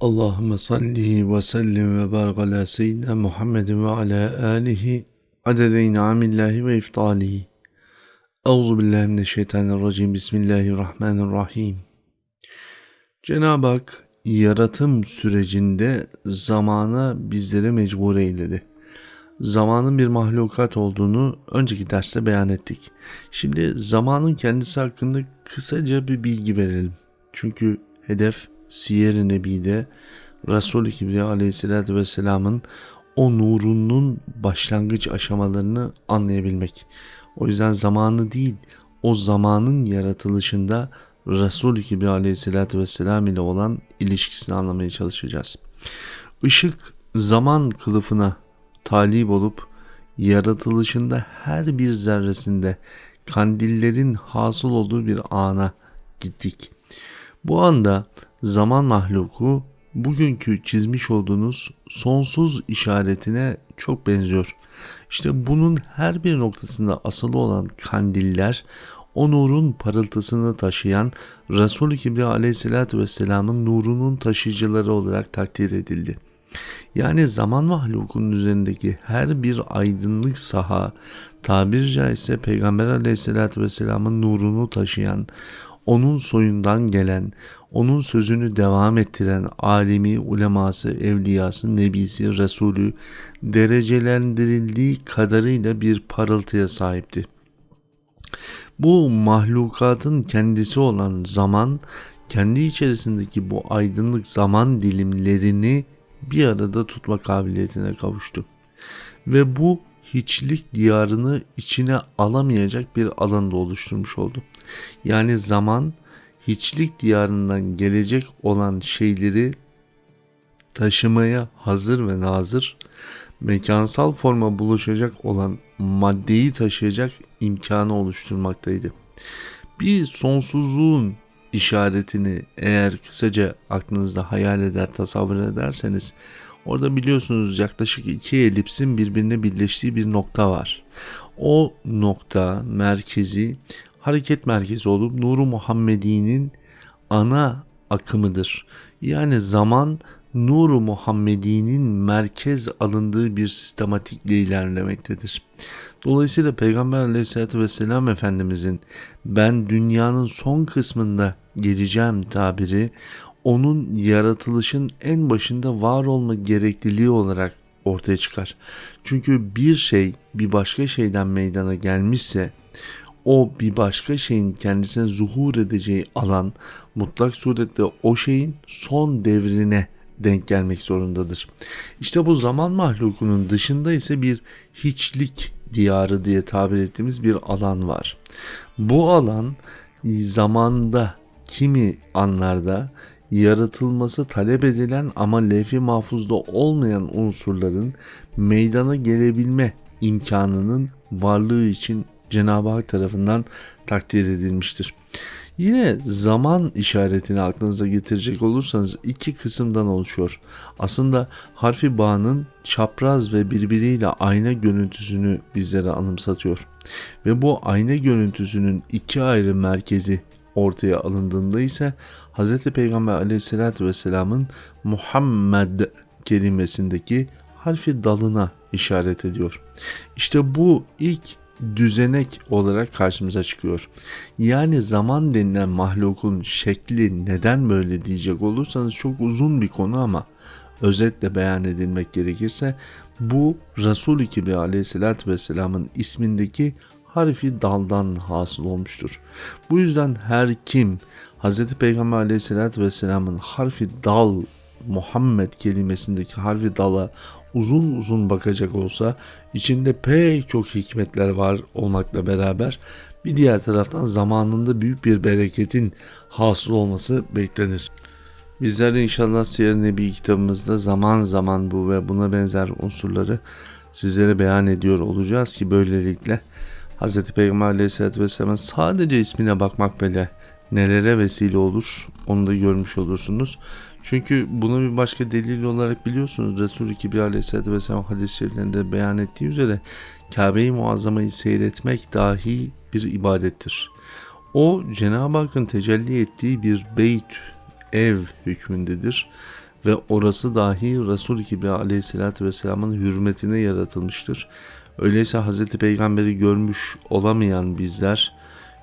Allahümme salli ve sellim ve barik ala seyyidina Muhammedin ve ala alihi adede inamillahi ve iftalihi. Euzu billahi mineşşeytanirracim. Bismillahirrahmanirrahim. Cenab-ı Hak yaratım sürecinde zamana bizleri mecbur eyledi. Zamanın bir mahlukat olduğunu önceki derste beyan ettik. Şimdi zamanın kendisi hakkında kısaca bir bilgi verelim. Çünkü hedef Siyer-i Nebi'de Resul-i Kibriya aleyhissalatü vesselamın o nurunun başlangıç aşamalarını anlayabilmek. O yüzden zamanı değil, o zamanın yaratılışında Resul-i Kibriya aleyhissalatü vesselam ile olan ilişkisini anlamaya çalışacağız. Işık zaman kılıfına talip olup yaratılışında her bir zerresinde kandillerin hasıl olduğu bir ana gittik. Bu anda zaman mahluku bugünkü çizmiş olduğunuz sonsuz işaretine çok benziyor. İşte bunun her bir noktasında asılı olan kandiller o nurun parıltısını taşıyan Resul-i Kibriya aleyhissalatü vesselamın nurunun taşıyıcıları olarak takdir edildi. Yani zaman mahlukunun üzerindeki her bir aydınlık saha tabiri caizse Peygamber aleyhissalatü vesselamın nurunu taşıyan onun soyundan gelen, onun sözünü devam ettiren alimi, uleması, evliyası, nebisi, resulü derecelendirildiği kadarıyla bir parıltıya sahipti. Bu mahlukatın kendisi olan zaman, kendi içerisindeki bu aydınlık zaman dilimlerini bir arada tutma kabiliyetine kavuştu. Ve bu hiçlik diyarını içine alamayacak bir alanda oluşturmuş oldu. Yani zaman hiçlik diyarından gelecek olan şeyleri taşımaya hazır ve nazır, mekansal forma buluşacak olan maddeyi taşıyacak imkanı oluşturmaktaydı. Bir sonsuzluğun işaretini eğer kısaca aklınızda hayal eder, tasavvur ederseniz orada biliyorsunuz yaklaşık iki elipsin birbirine birleştiği bir nokta var. O nokta merkezi hareket merkezi olup Nuru Muhammedi'nin ana akımıdır. Yani zaman Nuru Muhammedi'nin merkez alındığı bir sistematikle ilerlemektedir. Dolayısıyla Peygamber aleyhissalatü vesselam Efendimizin ben dünyanın son kısmında geleceğim tabiri onun yaratılışın en başında var olma gerekliliği olarak ortaya çıkar. Çünkü bir şey bir başka şeyden meydana gelmişse o bir başka şeyin kendisine zuhur edeceği alan mutlak surette o şeyin son devrine denk gelmek zorundadır. İşte bu zaman mahlukunun dışında ise bir hiçlik diyarı diye tabir ettiğimiz bir alan var. Bu alan zamanda kimi anlarda yaratılması talep edilen ama levh-i mahfuzda olmayan unsurların meydana gelebilme imkanının varlığı için Cenab-ı Hak tarafından takdir edilmiştir. Yine zaman işaretini aklınıza getirecek olursanız iki kısımdan oluşuyor. Aslında harfi bağının çapraz ve birbiriyle ayna görüntüsünü bizlere anımsatıyor. Ve bu ayna görüntüsünün iki ayrı merkezi ortaya alındığında ise Hz. Peygamber aleyhissalatü vesselamın Muhammed kelimesindeki harfi dalına işaret ediyor. İşte bu ilk düzenek olarak karşımıza çıkıyor. Yani zaman denilen mahlukun şekli neden böyle diyecek olursanız çok uzun bir konu ama özetle beyan edilmek gerekirse bu Resul-i Kibriya aleyhissalatü vesselamın ismindeki harfi daldan hasıl olmuştur. Bu yüzden her kim Hz. Peygamber aleyhissalatü vesselamın harfi dal Muhammed kelimesindeki harfi dala uzun uzun bakacak olsa içinde pek çok hikmetler var olmakla beraber bir diğer taraftan zamanında büyük bir bereketin hasıl olması beklenir. Bizler de inşallah Siyer Nebi kitabımızda zaman zaman bu ve buna benzer unsurları sizlere beyan ediyor olacağız ki böylelikle Hz. Peygamber Aleyhisselatü Vesselam'ın sadece ismine bakmak bile nelere vesile olur onu da görmüş olursunuz. Çünkü bunu bir başka delil olarak biliyorsunuz Resulü Kibir Aleyhisselatü Vesselam hadis-i şeriflerinde beyan ettiği üzere Kabe-i Muazzama'yı seyretmek dahi bir ibadettir. O Cenab-ı Hakk'ın tecelli ettiği bir beyt, ev hükmündedir ve orası dahi Resul-i Kibriya aleyhissalatü vesselamın hürmetine yaratılmıştır. Öyleyse Hz. Peygamber'i görmüş olamayan bizler,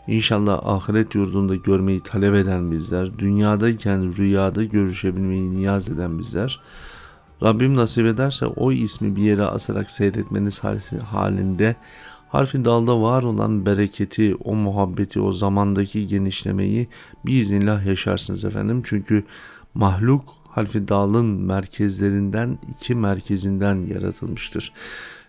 İnşallah ahiret yurdunda görmeyi talep eden bizler, dünyadayken rüyada görüşebilmeyi niyaz eden bizler, Rabbim nasip ederse o ismi bir yere asarak seyretmeniz halinde harfi dalda var olan bereketi, o muhabbeti, o zamandaki genişlemeyi biiznillah yaşarsınız efendim. Çünkü mahluk harfi dalın merkezlerinden iki merkezinden yaratılmıştır.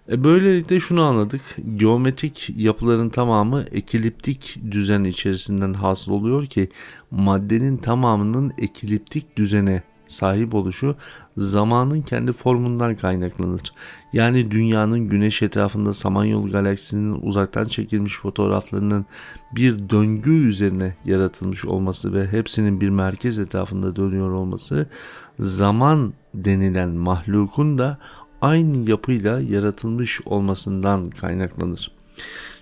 E böylelikle şunu anladık. Geometrik yapıların tamamı ekiliptik düzen içerisinden hasıl oluyor ki maddenin tamamının ekiliptik düzene sahip oluşu zamanın kendi formundan kaynaklanır. Yani dünyanın güneş etrafında Samanyolu galaksisinin uzaktan çekilmiş fotoğraflarının bir döngü üzerine yaratılmış olması ve hepsinin bir merkez etrafında dönüyor olması zaman denilen mahlukun da aynı yapıyla yaratılmış olmasından kaynaklanır.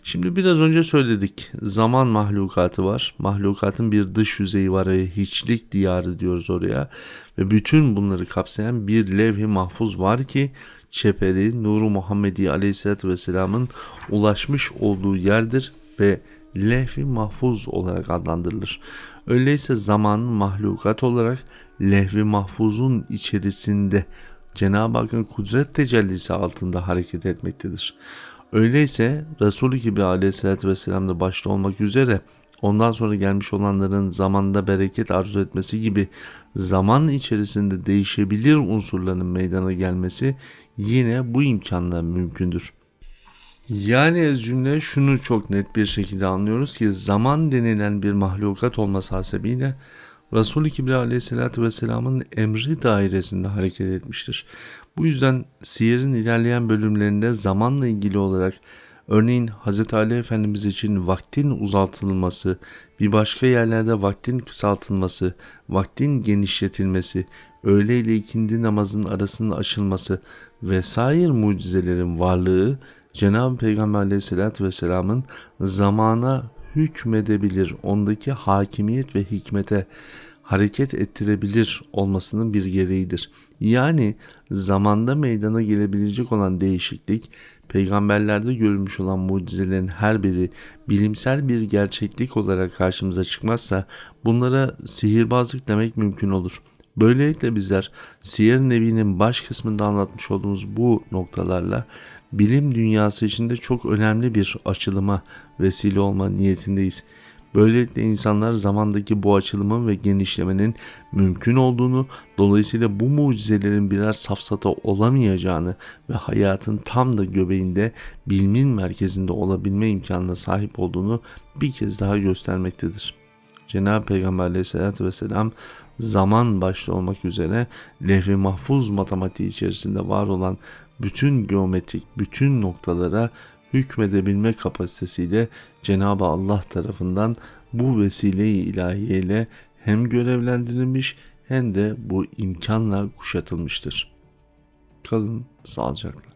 Şimdi biraz önce söyledik. Zaman mahlukatı var. Mahlukatın bir dış yüzeyi var ve hiçlik diyarı diyoruz oraya. Ve bütün bunları kapsayan bir levh-i mahfuz var ki çeperi Nuru Muhammedi Aleyhisselatü Vesselam'ın ulaşmış olduğu yerdir ve levh-i mahfuz olarak adlandırılır. Öyleyse zaman mahlukat olarak levh-i mahfuzun içerisinde Cenab-ı Hakk'ın kudret tecellisi altında hareket etmektedir. Öyleyse Resulü gibi aleyhissalatü vesselam da başta olmak üzere ondan sonra gelmiş olanların zamanda bereket arzu etmesi gibi zaman içerisinde değişebilir unsurların meydana gelmesi yine bu imkanla mümkündür. Yani ez cümle şunu çok net bir şekilde anlıyoruz ki zaman denilen bir mahlukat olması hasebiyle Resul-i Kibriya aleyhissalatü vesselamın emri dairesinde hareket etmiştir. Bu yüzden siyerin ilerleyen bölümlerinde zamanla ilgili olarak örneğin Hz. Ali Efendimiz için vaktin uzatılması, bir başka yerlerde vaktin kısaltılması, vaktin genişletilmesi, öğle ile ikindi namazın arasının açılması vesaire mucizelerin varlığı Cenab-ı Peygamber aleyhissalatü vesselamın zamana hükmedebilir, ondaki hakimiyet ve hikmete hareket ettirebilir olmasının bir gereğidir. Yani zamanda meydana gelebilecek olan değişiklik, peygamberlerde görülmüş olan mucizelerin her biri bilimsel bir gerçeklik olarak karşımıza çıkmazsa bunlara sihirbazlık demek mümkün olur. Böylelikle bizler Siyer Nebi'nin baş kısmında anlatmış olduğumuz bu noktalarla bilim dünyası içinde çok önemli bir açılıma vesile olma niyetindeyiz. Böylelikle insanlar zamandaki bu açılımın ve genişlemenin mümkün olduğunu, dolayısıyla bu mucizelerin birer safsata olamayacağını ve hayatın tam da göbeğinde bilimin merkezinde olabilme imkanına sahip olduğunu bir kez daha göstermektedir. Cenab-ı Peygamber aleyhissalatü vesselam zaman başta olmak üzere lehvi mahfuz matematiği içerisinde var olan bütün geometrik, bütün noktalara hükmedebilme kapasitesiyle Cenab-ı Allah tarafından bu vesile-i ilahiyeyle hem görevlendirilmiş hem de bu imkanla kuşatılmıştır. Kalın sağlıcakla.